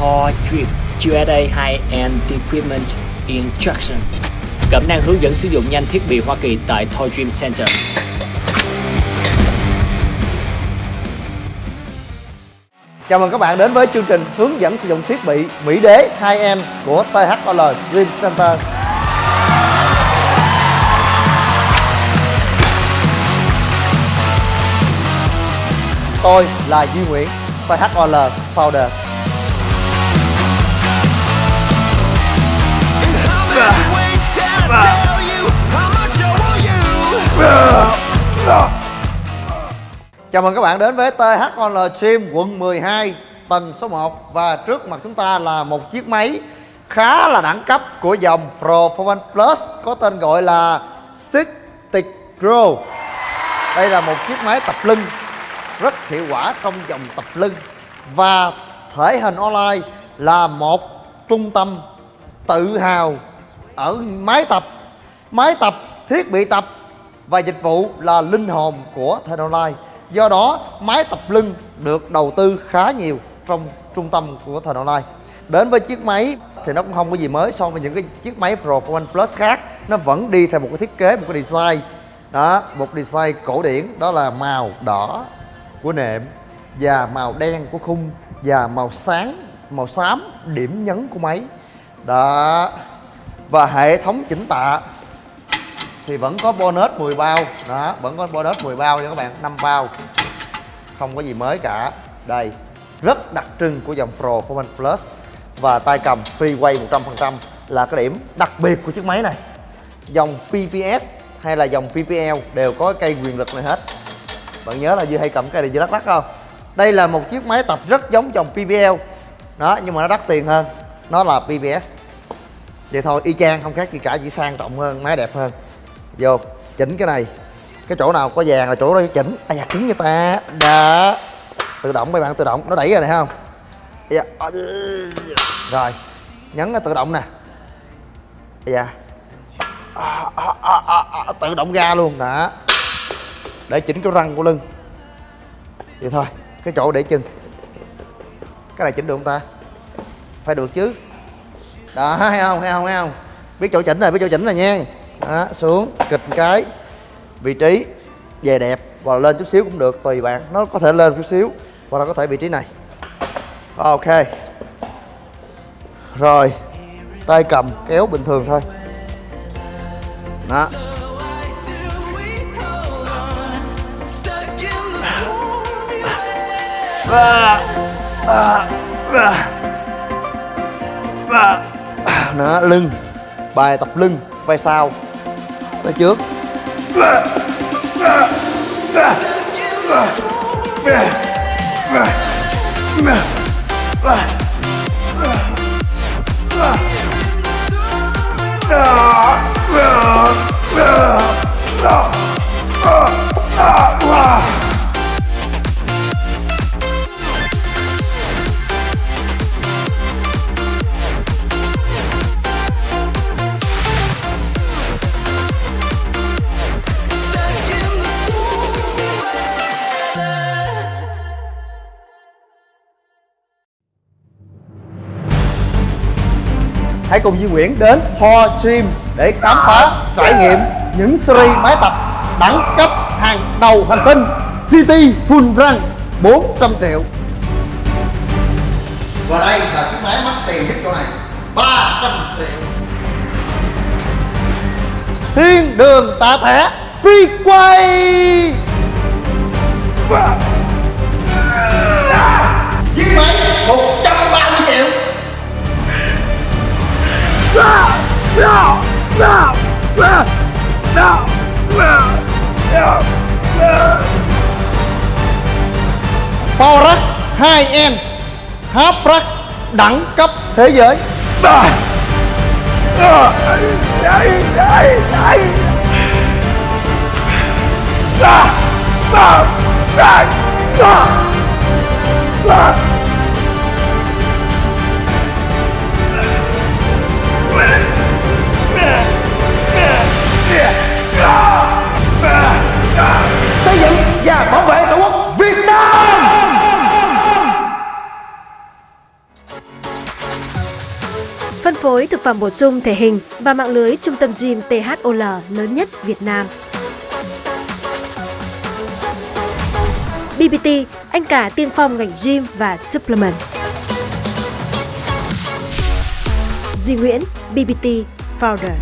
Thor Drip USA High-End Equipment Instruction. Cẩm năng hướng dẫn sử dụng nhanh thiết bị Hoa Kỳ tại Toy Dream Center. Chào mừng các bạn đến với chương trình hướng dẫn sử dụng thiết bị Mỹ Đế 2M của THOL Dream Center. Tôi là Duy Nguyễn, THOL Founder. Chào mừng các bạn đến với THOL Gym quận 12 tầng số 1 Và trước mặt chúng ta là một chiếc máy khá là đẳng cấp của dòng Performance Plus Có tên gọi là Stick Pro. Đây là một chiếc máy tập lưng rất hiệu quả trong dòng tập lưng. Và thể hình online là một trung tâm tự hào ở máy tập. Máy tập, thiết bị tập và dịch vụ là linh hồn của thể online. Do đó máy tập lưng được đầu tư khá nhiều trong trung tâm của Thần Online. Đến với chiếc máy thì nó cũng không có gì mới so với những cái chiếc máy Pro One Plus khác. Nó vẫn đi theo một cái thiết kế, một cái design. Đó, một design cổ điển đó là màu đỏ của nệm Và màu đen của khung Và màu sáng, màu xám điểm nhấn của máy. Đó Và hệ thống chỉnh tạ thì vẫn có bonus 10 bao. Đó, vẫn có bonus 10 bao nha các bạn 5 bao. Không có gì mới cả. Đây, rất đặc trưng của dòng Pro Performance Plus và tay cầm freeway 100% là cái điểm đặc biệt của chiếc máy này. Dòng PPS hay là dòng PPL đều có cây quyền lực này hết. Bạn nhớ là Dư hay cầm cây này Dư lắc lắc không? Đây là một chiếc máy tập rất giống dòng PPL đó, nhưng mà nó đắt tiền hơn. Nó là PPS vậy thôi, y chang, không khác gì cả, chỉ sang trọng hơn, máy đẹp hơn vô chỉnh cái này. Cái chỗ nào có vàng là chỗ đó chỉnh. À da cứng như ta. Đó. Tự động mấy bạn tự động. Nó đẩy rồi này không? Dạ. rồi nhấn nó tự động nè. Dạ à, à, à, à, à, tự động ra luôn. Đó. Để chỉnh cái răng của lưng. Vậy thôi cái chỗ để chân. Cái này chỉnh được không ta? Phải được chứ. Đó hay không hay không hay không? Biết chỗ chỉnh rồi biết chỗ chỉnh rồi nha đó xuống, kịch cái, vị trí về đẹp, và lên chút xíu cũng được, tùy bạn, nó có thể lên chút xíu hoặc là có thể vị trí này. Ok. Rồi, tay cầm, kéo bình thường thôi. Đó. Đó, lưng, bài tập lưng, vai sau tay trước Hãy cùng Duy Nguyễn đến Thor Gym để khám phá, trải nghiệm những series máy tập đẳng cấp hàng đầu hành tinh City Full Run 400 triệu. Và đây là chiếc máy mắc tiền nhất chỗ này. 300 triệu. Thiên đường tạ thẻ phi quay. Chiếc máy Power 2M Half Rack đẳng cấp thế giới. Xây Phân phối thực phẩm bổ sung thể hình và mạng lưới trung tâm gym THOL lớn nhất Việt Nam. BBT, anh cả tiên phong ngành gym và supplement. Duy Nguyễn, BBT Founder.